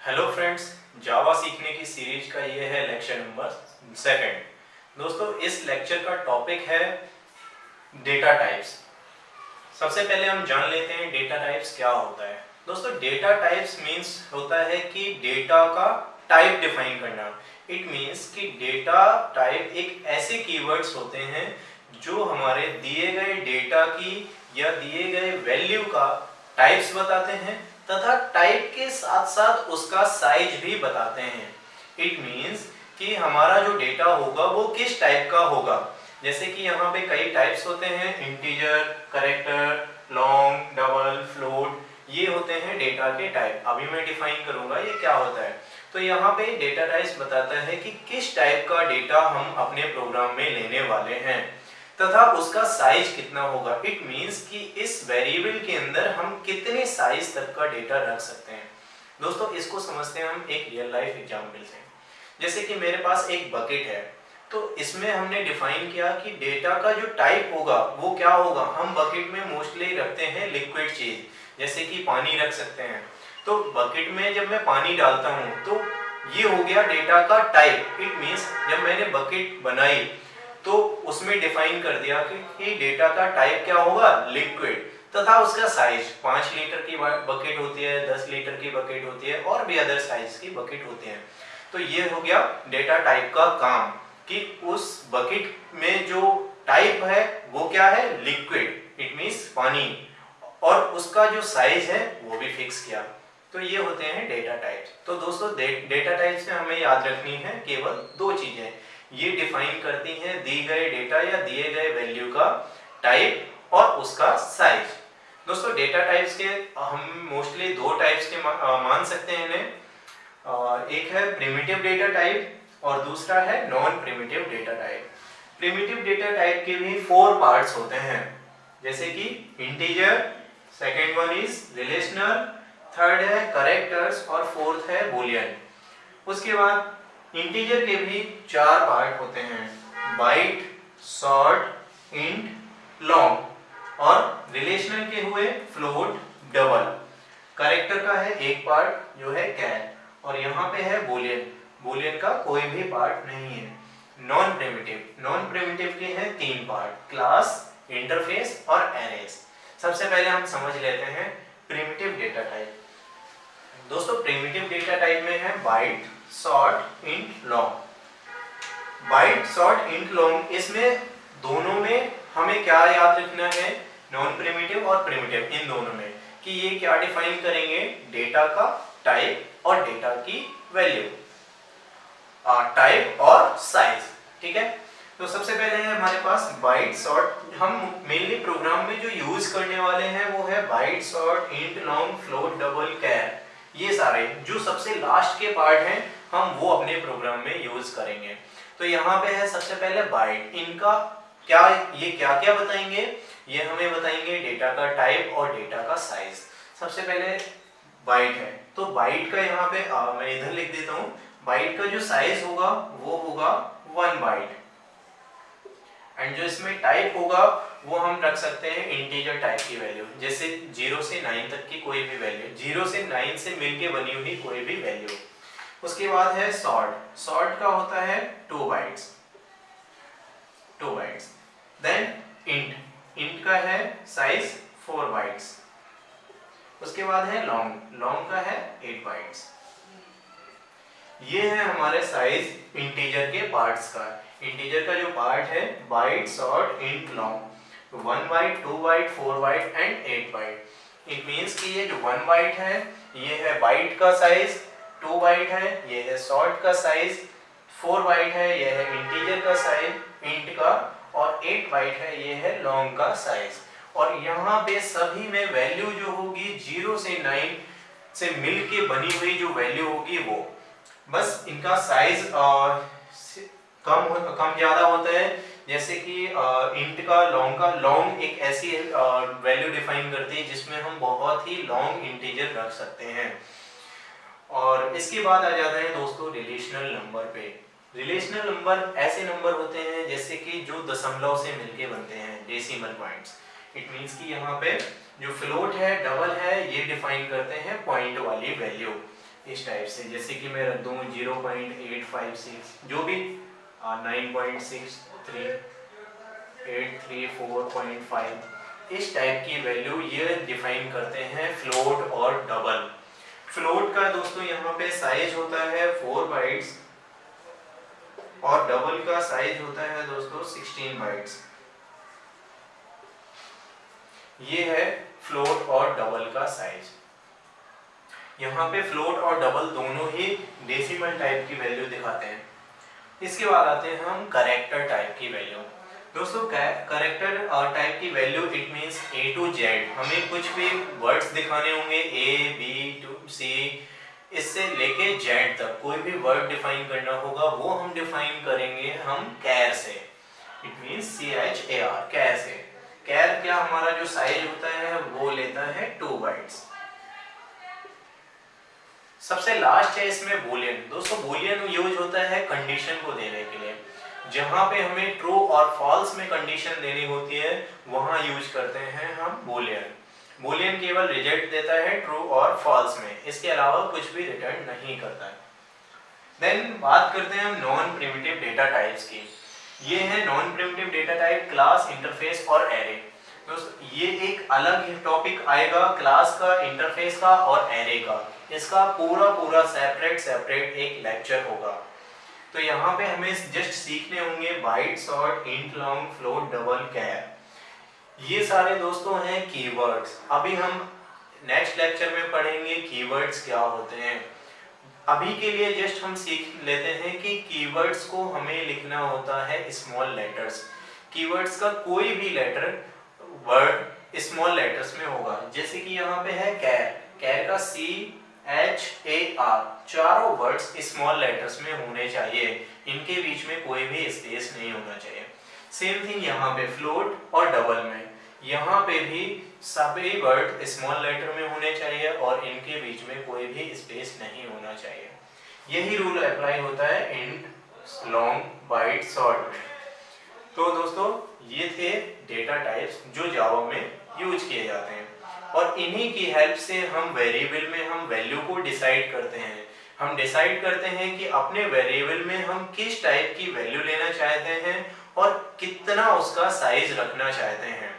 Hello friends जावा सीखने की series का ये है लेक्चर नंबर सेकंड दोस्तों, इस लेक्चर का टॉपिक है डेटा टाइप्स सबसे पहले हम जान लेते हैं डेटा टाइप्स क्या होता है। दोस्तों डेटा टाइप्स मींस होता है कि डेटा का टाइप डिफाइन करना। इट मींस कि डेटा टाइप एक ऐसे कीवर्ड्स होते हैं जो हमारे दिए गए डेटा की या दिए गए वैल्यू का टाइप्स बताते हैं। तथा टाइप के साथ साथ उसका साइज़ भी बताते हैं। इट मींस कि हमारा जो डेटा होगा वो किस टाइप का होगा? जैसे कि यहाँ पे कई टाइप्स होते हैं integer character long double float ये होते हैं डेटा के टाइप अभी मैं डिफाइन करूँगा ये क्या होता है। तो यहाँ पे डेटा टाइप्स बताता है कि किस टाइप का डेटा हम अपने प्रोग्राम में लेने वाले हैं। तथा उसका साइज़ कितना होगा? इट मींस कि इस वेरिएबल के अंदर हम कितने साइज़ तक का डेटा रख सकते हैं। दोस्तों, इसको समझते हैं हम, एक रियल लाइफ एग्ज़ाम्पल से। जैसे कि मेरे पास एक बकेट है तो इसमें हमने डिफाइन किया कि डेटा का जो टाइप होगा, वो क्या होगा? हम बकेट में मोस्टली रखते हैं लिक्विड चीज़ जैसे कि पानी रख सकते हैं। तो बकेट में जब मैं पानी डालता हूँ तो ये हो गया डेटा का टाइप इट मीन्स जब मैंने बकेट बनाई तो उसमें डिफाइन कर दिया कि डेटा का टाइप क्या होगा? लिक्विड तथा उसका साइज़ पाँच लीटर की बकेट होती है, दस लीटर की बकेट होती है और भी अदर साइज़ की बकेट होती है। तो ये हो गया डेटा टाइप का काम कि उस बकेट में जो टाइप है, वो क्या है? लिक्विड इट मीन्स पानी. और उसका जो साइज़ है, वो भी फिक्स किया। तो ये होते हैं डेटा टाइप्स तो दोस्तों डेटा टाइप्स में हमें याद रखनी है, केवल दो चीज़ें। ये डिफाइन करती हैं दी गए डेटा या दिए गए वैल्यू का टाइप और उसका साइज़ दोस्तों डेटा टाइप्स के, हम मोस्टली दो टाइप्स के मान सकते हैं इन्हें। एक है प्रिमिटिव डेटा टाइप और दूसरा है non primitive data type primitive data type के भी फोर पार्ट्स होते हैं। जैसे कि integer second one is relational third है करेक्टर्स और फोर्थ है बुलियन उसके बाद इंटीजर के भी चार पार्ट होते हैं। बाइट, शॉर्ट, इंट, लॉन्ग और रिलेशनल के हुए फ्लोट, डबल। करेक्टर का है एक पार्ट जो है कैर और यहाँ पे है बोलियन। बोलियन का कोई भी पार्ट नहीं है। नॉन प्रिमिटिव नॉन प्रिमिटिव के हैं तीन पार्ट क्लास इंटरफेस और एरेस सबसे पहले हम समझ लेते हैं प्रिमिटिव डेटा टाइप दोस्तों प्रिमिटिव डेटा टाइप में है byte short int long byte short int long इसमें दोनों में हमें क्या याद रखना है? नॉन प्रिमिटिव और प्रिमिटिव इन दोनों में, कि ये क्या डिफाइन करेंगे? डेटा का टाइप और डेटा की वैल्यू टाइप और साइज़ ठीक है? तो सबसे पहले है हमारे पास बाइट शॉर्ट हम मेनली प्रोग्राम में जो यूज़ करने वाले हैं वो है byte short int long float double char ये सारे, जो सबसे लास्ट के पार्ट हैं हम वो अपने प्रोग्राम में यूज़ करेंगे। तो यहाँ पे है सबसे पहले बाइट इनका क्या ये क्या क्या बताएँगे? ये हमें बताएँगे डेटा का टाइप और डेटा का साइज़ सबसे पहले बाइट है। तो बाइट का यहाँ पे आ, मैं इधर लिख देता हूँ। बाइट का जो साइज़ होगा वो होगा वन बाइट एंड जो इसमें टाइप होगा वो हम रख सकते हैं इंटीजर टाइप की वैल्यू जैसे ज़ीरो से नाइन तक की कोई भी वैल्यू ज़ीरो से नाइन से मिलके बनी हुई कोई भी वैल्यू उसके बाद है सॉर्ट सॉर्ट का होता है two bytes two bytes then int int का है साइज़ फोर बाइट्स उसके बाद है लॉन्ग लॉन्ग का है एट बाइट्स ये है हमारे साइज़ इंटीजर के पार्ट्स का. इंटीजर का जो पार्ट है byte short int long one byte two byte four byte and eight byte it means कि ये जो वन बाइट है, ये है बाइट का साइज़ टू बाइट है ये है शॉर्ट का साइज़, फोर बाइट है ये है इंटीजर का साइज़ इंट का, और एट बाइट है ये है लॉन्ग का साइज़। और यहाँ पे सभी में वैल्यू जो होगी, ज़ीरो से नाइन से मिल के बनी हुई जो वैल्यू होगी वो। बस इनका साइज़ कम कम ज़्यादा होता है। जैसे कि इंट का लॉन्ग का लॉन्ग एक ऐसी वैल्यू डिफाइन करती है जिसमें हम बहुत ही लॉन्ग इंटीजर रख सकते हैं। और इसके बाद आ जाता है दोस्तों रिलेशनल नंबर पे। रिलेशनल नंबर ऐसे नंबर होते हैं जैसे कि जो दशमलव से मिलके बनते हैं डेसिमल पॉइंट्स इट मींस कि यहाँ पे जो फ्लोट है डबल है, ये डिफाइन करते हैं पॉइंट वाली वैल्यू इस टाइप से। जैसे कि मैं रख दूँ zero point eight five six जो भी nine point six three eight three four point five इस टाइप की वैल्यू ये डिफाइन करते हैं फ्लोट और डबल फ्लोट का दोस्तों यहाँ पे साइज़ होता है फोर बाइट्स और डबल का साइज़ होता है दोस्तों 16 बाइट्स ये है फ्लोट और डबल का साइज़ यहाँ पे फ्लोट और डबल दोनों ही डेसिमल टाइप की वैल्यू दिखाते हैं। इसके बाद आते हैं हम करेक्टर टाइप की वैल्यू दोस्तों करेक्टर टाइप की value it means A to Z हमें कुछ भी वर्ड्स दिखाने होंगे ए बी टू सी इससे लेके जेड तक, कोई भी वर्ड डिफाइन करना होगा, वो हम डिफाइन करेंगे हम कैर से। It means C H A R char से। कैर क्या हमारा जो साइज़ होता है, वो लेता है टू वर्ड्स सबसे लास्ट है इसमें बोलियन दोस्तों बोलियन यूज़ होता है कंडीशन को देने के लिए। जहाँ पे हमें ट्रू और फॉल्स में कंडीशन देनी होती है, वहाँ यूज़ करते हैं हम बोलियन बुलियन केवल रिज़ल्ट देता है ट्रू और फॉल्स में. इसके अलावा कुछ भी रिटर्न नहीं करता है. देन बात करते हैं हम नॉन प्रिमिटिव डेटा टाइप्स की. ये है non primitive data type class interface और एरे दोस्तों, ये एक अलग टॉपिक आएगा क्लास का इंटरफेस का और एरे का. इसका पूरा पूरा सेपरेट सेपरेट एक लेक्चर होगा. तो यहाँ पे हमें जस्ट सीखने होंगे byte short int long float double char ये सारे दोस्तों हैं कीवर्ड्स अभी हम नेक्स्ट लेक्चर में पढ़ेंगे कीवर्ड्स क्या होते हैं। अभी के लिए जस्ट हम सीख लेते हैं कि कीवर्ड्स को हमें लिखना होता है स्मॉल लेटर्स कीवर्ड्स का कोई भी लेटर वर्ड स्मॉल लेटर्स में होगा। जैसे कि यहाँ पे है कैर कैर का सी एच ए आर चारों वर्ड्स स्मॉल लेटर्स में होने चाहिए। इनके बीच में कोई भी स्पेस नहीं होना चाहिए। सेम थिंग यहाँ पे फ्लोट और डबल में। यहाँ पे भी सभी वर्ड स्मॉल लेटर में होने चाहिए और इनके बीच में कोई भी स्पेस नहीं होना चाहिए। यही रूल अप्लाई होता है इंट लॉन्ग बाइट शॉर्ट में। तो दोस्तों, ये थे डेटा टाइप्स जो जावा में यूज़ किए जाते हैं। और इन्हीं की हेल्प से हम वेरिएबल में हम वैल्यू को डिसाइड करते हैं। हम डिसाइड करते हैं कि अपने वेरिएबल में हम किस टाइप की वैल्यू लेना चाहते हैं और कितना उसका साइज़ रखना चाहते हैं।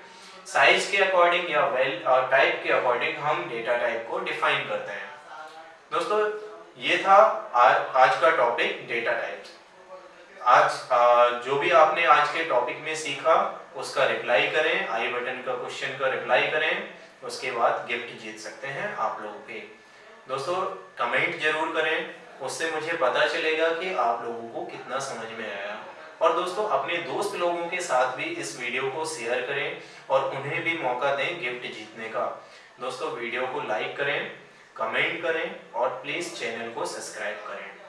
साइज़ के अकॉर्डिंग या वेल और टाइप के अकॉर्डिंग हम डेटा टाइप को डिफाइन करते हैं। दोस्तों ये था आज, आज का टॉपिक डेटा टाइप्स आज आ, जो भी आपने आज के टॉपिक में सीखा उसका रिप्लाई करें आई बटन का क्वेश्चन का रिप्लाई करें। उसके बाद गिफ्ट जीत सकते हैं आप लोगों के। दोस्तों कमेंट ज़रूर करें। उससे मुझे पता चलेगा कि आप लोगों को कितना समझ में आया। और दोस्तों, अपने दोस्त लोगों के साथ भी इस वीडियो को शेयर करें और उन्हें भी मौका दें गिफ्ट जीतने का। दोस्तों वीडियो को लाइक करें कमेंट करें और प्लीज़ चैनल को सब्सक्राइब करें।